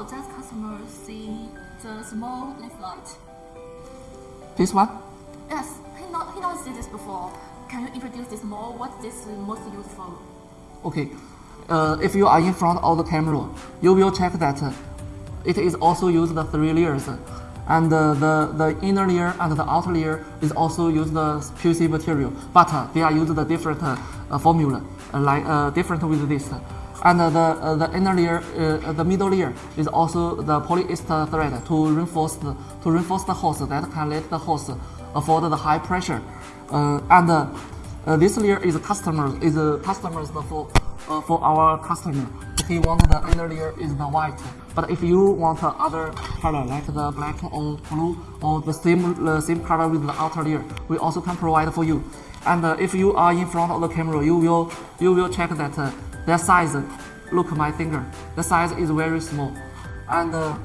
Oh, that customer see the small light. This one? Yes, he not he not see this before. Can you introduce this more? What this most useful? Okay. Uh, if you are in front of the camera, you will check that uh, it is also used the three layers. And uh, the, the inner layer and the outer layer is also used the QC material, but uh, they are used the different uh, formula, uh, like uh, different with this. And the uh, the inner layer, uh, the middle layer is also the polyester thread to reinforce the, to reinforce the hose that can let the hose afford the high pressure. Uh, and uh, uh, this layer is customer is customers for for our customer. He want the inner layer is the white, but if you want other color like the black or blue or the same uh, same color with the outer layer, we also can provide for you. And if you are in front of the camera, you will you will check that their size. Look my finger. The size is very small, and uh,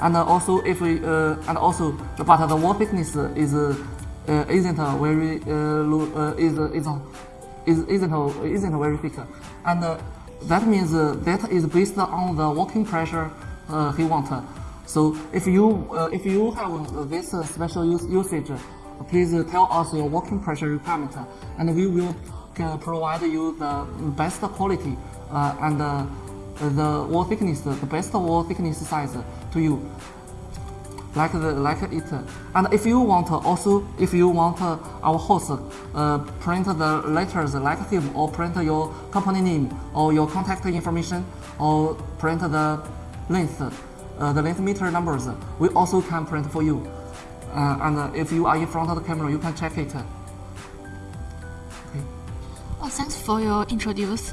and also if we uh, and also but the wall thickness is uh, isn't very uh, uh, is is is isn't isn't very thick, and uh, that means that is based on the working pressure he want. So if you if you have this special usage, please tell us your working pressure requirement, and we will uh, provide you the best quality uh, and uh, the wall thickness, the best wall thickness size to you like the like it. And if you want also if you want our host uh, print the letters like him or print your company name or your contact information or print the length uh, the length meter numbers, we also can print for you. Uh, and if you are in front of the camera, you can check it. Oh, thanks for your introduce.